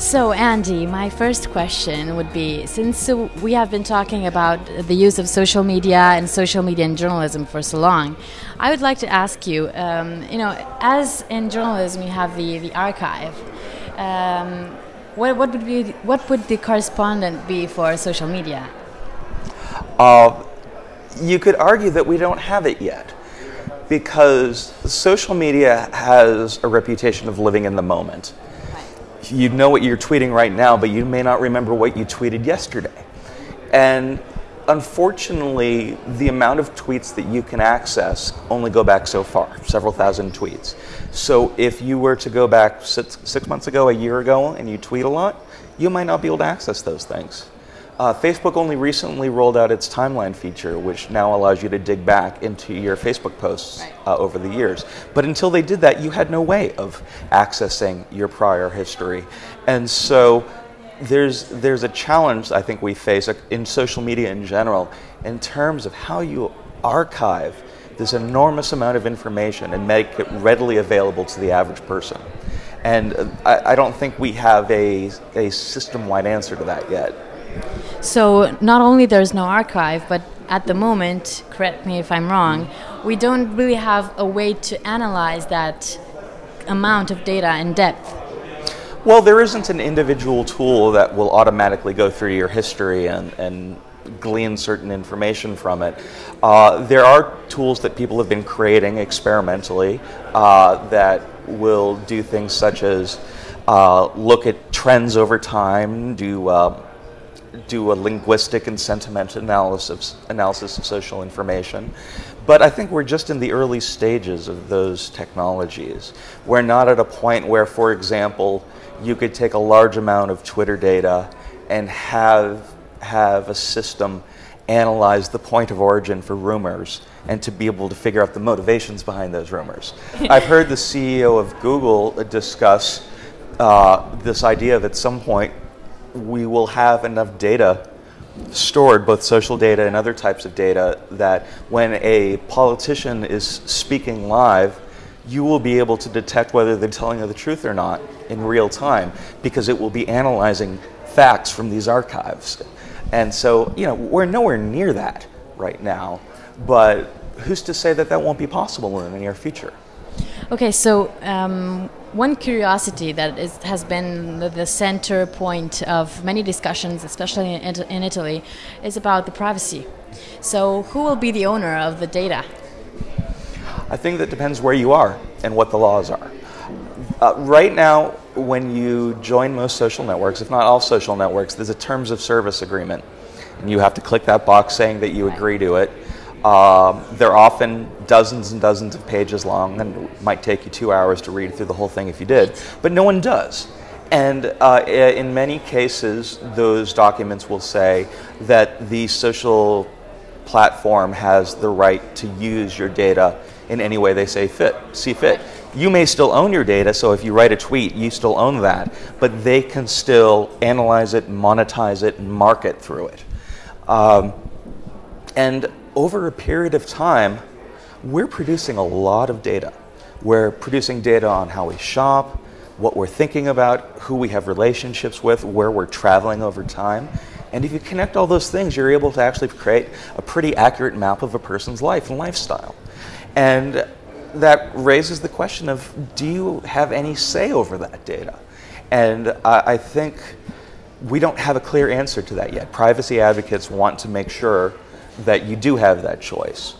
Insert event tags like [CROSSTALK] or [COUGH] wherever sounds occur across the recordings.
So, Andy, my first question would be since we have been talking about the use of social media and social media in journalism for so long, I would like to ask you um, you know, as in journalism, you have the, the archive. Um, what, what, would be, what would the correspondent be for social media? Uh, you could argue that we don't have it yet because social media has a reputation of living in the moment you know what you're tweeting right now, but you may not remember what you tweeted yesterday. And unfortunately, the amount of tweets that you can access only go back so far, several thousand tweets. So if you were to go back six, six months ago, a year ago, and you tweet a lot, you might not be able to access those things. Uh, Facebook only recently rolled out its timeline feature, which now allows you to dig back into your Facebook posts right. uh, over the years. But until they did that, you had no way of accessing your prior history. And so there's, there's a challenge I think we face in social media in general in terms of how you archive this enormous amount of information and make it readily available to the average person. And I, I don't think we have a, a system wide answer to that yet. So not only there's no archive, but at the moment, correct me if I'm wrong, we don't really have a way to analyze that amount of data in depth. Well, there isn't an individual tool that will automatically go through your history and, and glean certain information from it. Uh, there are tools that people have been creating experimentally uh, that will do things such as uh, look at trends over time, do uh, do a linguistic and sentiment analysis, analysis of social information. But I think we're just in the early stages of those technologies. We're not at a point where, for example, you could take a large amount of Twitter data and have, have a system analyze the point of origin for rumors and to be able to figure out the motivations behind those rumors. [LAUGHS] I've heard the CEO of Google discuss uh, this idea of at some point we will have enough data stored, both social data and other types of data, that when a politician is speaking live, you will be able to detect whether they're telling you the truth or not in real time because it will be analyzing facts from these archives. And so, you know, we're nowhere near that right now, but who's to say that that won't be possible in the near future? Okay, so um, one curiosity that is, has been the, the, center point of many discussions, especially in, in, Italy, is about the privacy. So, who will be the owner of the data? I think that depends where you are and what the laws are. Uh, right now, when you join most social networks, if not all social networks, there's a terms of service agreement. And you have to click that box saying that you agree to it. Um, they're often dozens and dozens of pages long, and it might take you two hours to read through the whole thing if you did, but no one does. And uh, in many cases, those documents will say that the social platform has the right to use your data in any way they say fit, see fit. You may still own your data, so if you write a tweet, you still own that, but they can still analyze it, monetize it, and market through it. Um, and over a period of time, we're producing a lot of data. We're producing data on how we shop, what we're thinking about, who we have relationships with, where we're traveling over time. And if you connect all those things, you're able to actually create a pretty accurate map of a person's life and lifestyle. And that raises the question of do you have any say over that data? And I think we don't have a clear answer to that yet. Privacy advocates want to make sure that you do have that choice.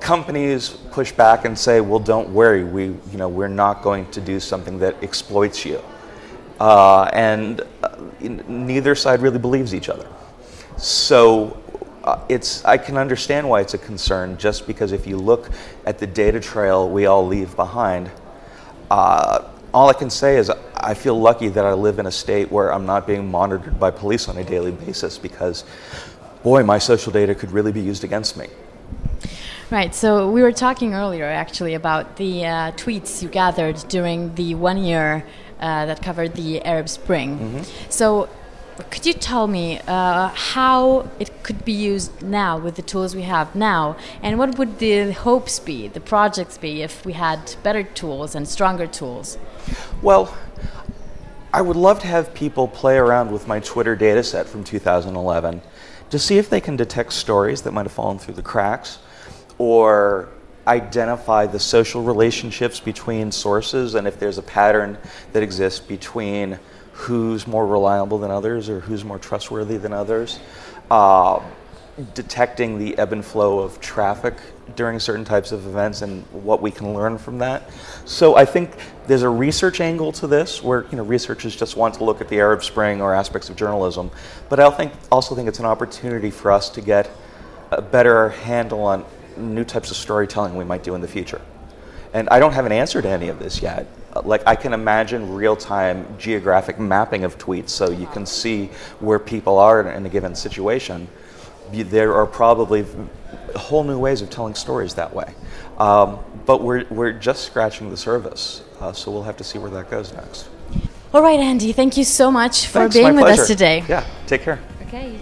Companies push back and say, "Well, don't worry. We, you know, we're not going to do something that exploits you." Uh, and uh, neither side really believes each other. So uh, it's I can understand why it's a concern. Just because if you look at the data trail we all leave behind, uh, all I can say is I feel lucky that I live in a state where I'm not being monitored by police on a daily basis because boy, my social data could really be used against me. Right. So we were talking earlier, actually, about the uh, tweets you gathered during the one year uh, that covered the Arab Spring. Mm-hmm. So. Could you tell me uh, how it could be used now with the tools we have now, and what would the hopes be, the projects be, if we had better tools and stronger tools? Well, I would love to have people play around with my Twitter data set from 2011 to see if they can detect stories that might have fallen through the cracks or identify the social relationships between sources and if there's a pattern that exists between who's more reliable than others or who's more trustworthy than others. Uh, detecting the ebb and flow of traffic during certain types of events and what we can learn from that. So I think there's a research angle to this where you know researchers just want to look at the Arab Spring or aspects of journalism, but I think also think it's an opportunity for us to get a better handle on new types of storytelling we might do in the future. And I don't have an answer to any of this yet. Like I can imagine real-time geographic mapping of tweets so you can see where people are in a given situation. There are probably whole new ways of telling stories that way. Um, but we're, we're just scratching the surface, uh, so we'll have to see where that goes next. All right, Andy, thank you so much for Thanks, being with pleasure. us today. Yeah, take care. Okay.